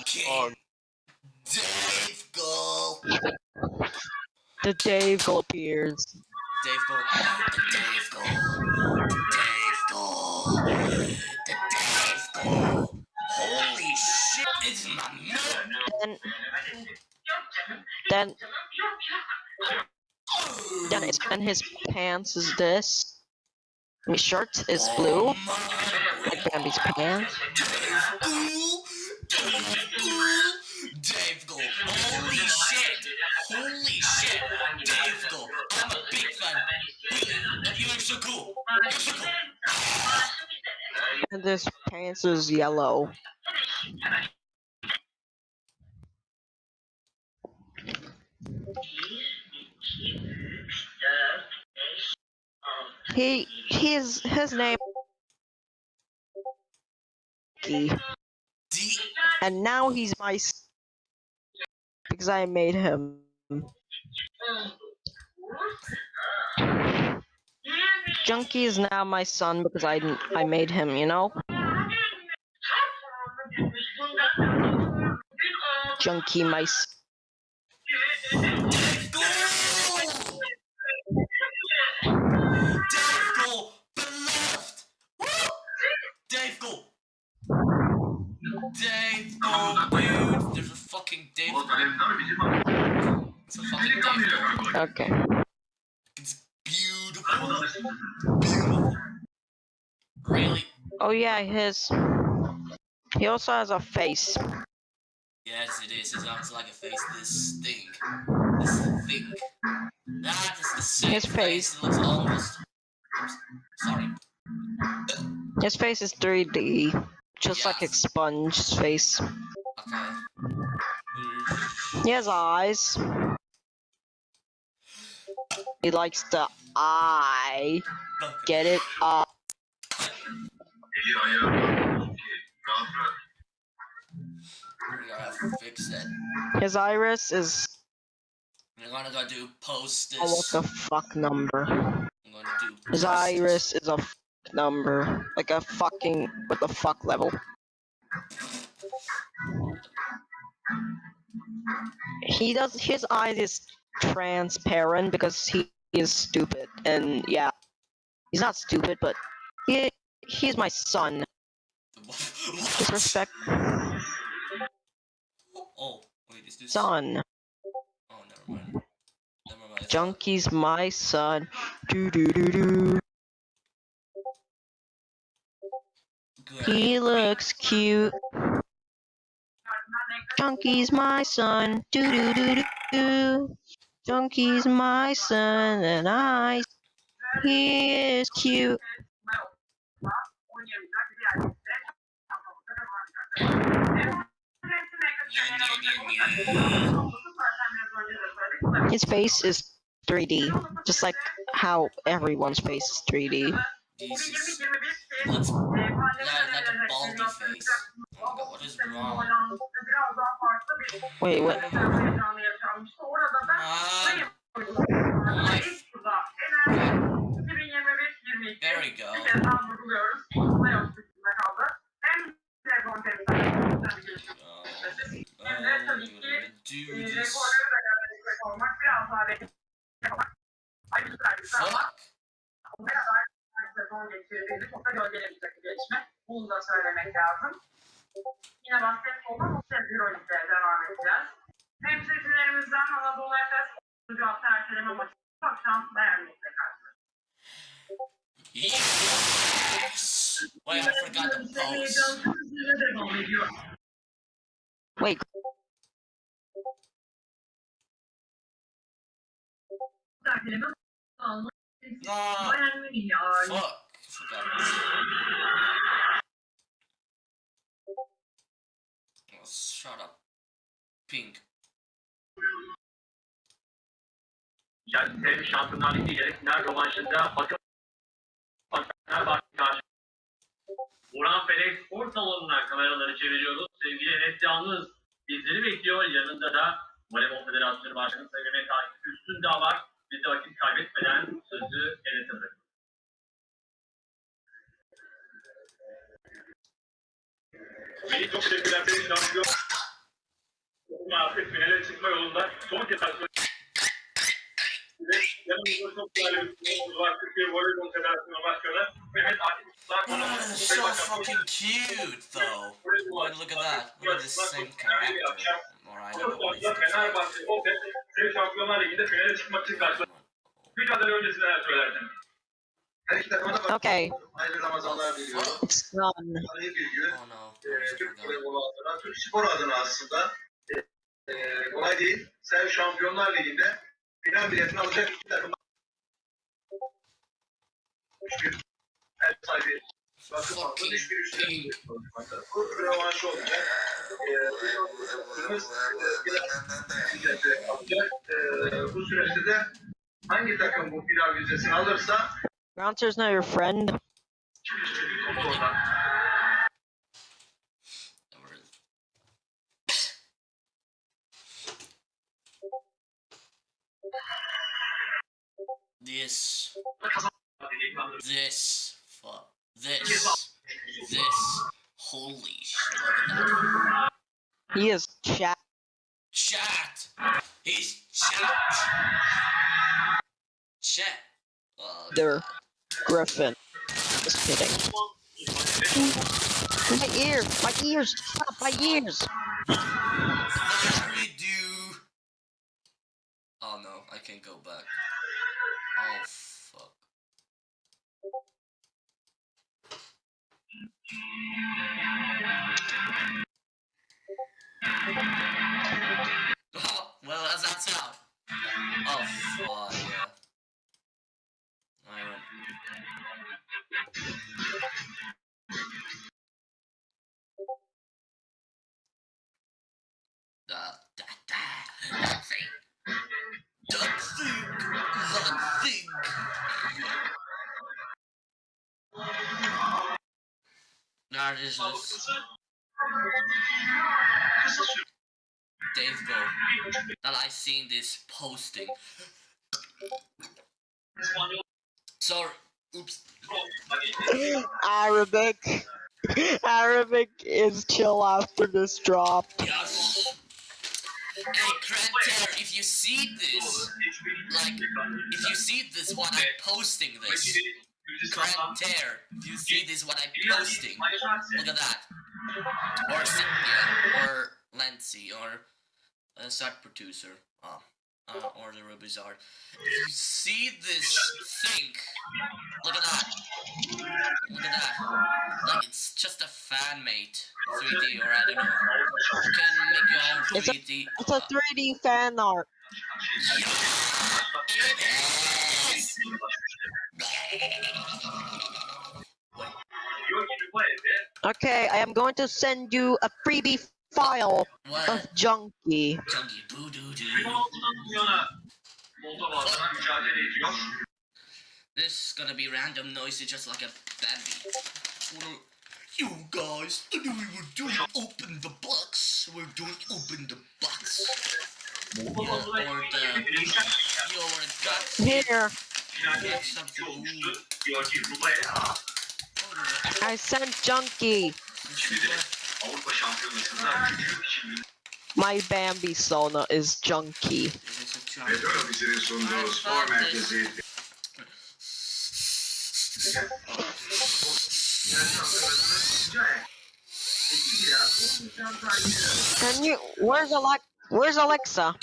Okay. Dave goal. The Dave goal appears. Dave goal. The Dave. The Dave goal. The Dave goal. Holy shit! It's my man. Then, then, then, his, and his pants is this. His shirt is blue. Oh. Like Bambi's pants. Dave goal. Dave goal. Dave goal. Holy shit. Holy shit. Dave goal. I'm a big fan. You look so cool. You're so cool. And this pants is yellow. He his his name D. and now he's my because I made him. Junkie is now my son because I I made him, you know. Junkie my Dude. There's a fucking Dave. It's a fucking Dave okay. It's beautiful. Beautiful. Really? Oh yeah, his. He also has a face. Yes, it is. It sounds like a face. This thing. This thing. That is the same His face. It looks almost. Oops, sorry. His face is 3D, just like Yes. Expunge's face. Okay. He has eyes. He likes the eye. Get it? Uh, fix it. his iris is We're gonna go do post oh, what the fuck number. I'm His iris is a number, like a fucking what the fuck level. He does his eyes is transparent because he is stupid, and yeah, he's not stupid, but he he's my son. Disrespect, Oh, wait, is this? son. Oh, never mind. Never mind. Junkie's my son. Do do do do. He looks cute. Junkie's my son. Do do do do do. Junkie's my son, and I. He is cute. His face is 3D, just like how everyone's face is 3D. Jesus. Let's. Like a baldy face. Oh god, what is wrong? Wait, what? Um, my. There we go. Oh, do this. Fuck. Sezon geçirdiğimiz Oka Gölge'nin bir geçme. Bunu da söylemek lazım. Yine basketbolda Rusya Euroleague'de devam edeceğiz. Temsilcilerimizden Anadolu Efes 10. hafta erteleme maçı akşam Bayern'le karşı. Yes! Wait, I. Wait, Erteleme Bayern Münih fuck. Forgot. Oh, shut up. Pink. Chelsea Şampiyonlar Ligi yarı final rövanşında bakın Fenerbahçe karşı. Burhan Felek spor salonuna kameraları çeviriyoruz. Sevgili Enes Yalnız bizleri bekliyor. Yanında da Voleybol Federasyonu Başkanı Sayın Mehmet Akif Üstündağ var. Biz de vakit kaybetmeden sözü Enes'e bırakıyoruz. Melih çok teşekkürler. Seni şampiyon. Artık finale çıkma yolunda son kez ve yanımızda çok değerli bir var. Türkiye Voleybol Federasyonu Başkanı Mehmet Akif Usta. So fucking cute, though. Boy, look at that. Look at this same character. Fenerbahçe Şampiyonlar Ligi'nde finale çıkmak için. Mücadele? Her iki takıma da Okay, hayırlı Ramazanlar diliyorum. it's bir gün. Oh no. Ee, Türk voleybolu adına, Türk spor adına aslında e, e, kolay değil. Sen Şampiyonlar Ligi'nde final biletini alacak iki takım. Üç gün. Her sahibi alırsa Bouncer's not your friend. This. This. Fuck. This. This. Holy shit. Look at that. He is chat. Chat! He's chat! Chat! Uh, There, Griffin. Just kidding. My ears, my ears, stop my ears. Oh no, I can't go back. Oh fuck. Oh, well, that's, out. Oh, fuck, Now this is Dave Go. That I seen this posting. Sorry. Oops. Arabic. Arabic is chill after this drop. Yes. Hey, Kranter, if you see this, like, if you see this, what I'm posting this, Kranter, if you see this, what I'm posting, look at that. Or Cynthia, or Lancy, or uh, side producer, oh, uh, or the Rubizard. If you see this thing, look at that. Look at that. Like, it's just a fan made 3D, or I don't know. You can make your own It's a- 3D. It's a it's a 3D fan art. It is! Okay, I am going to send you a freebie file What? of Junkie. Junkie boo doo doo. Moldova'da mücadele ediyor. This is gonna be random noisy just like a baby. Wanna- You guys, today we're doing open the box. We're doing open the box. Yeah, or the your guts. Here, Get something. I sent Junkie my Bambi Sona is merkezi Can you? Where's Alex? Where's Alexa?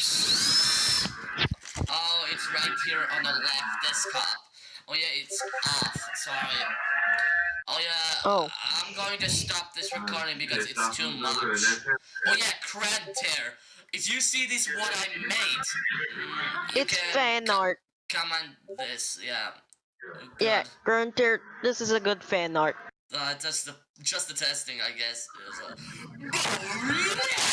Oh, it's right here on the left desktop. Oh yeah, it's off. Sorry. Oh yeah. Oh. I'm going to stop this recording because it's too much. Oh yeah, cred tear. If you see this, what I made, It's fan art. comment this. Yeah. Oh, Yeah, God. Grunter, this is a good fan art. Uh, just the just the testing, I guess. Is.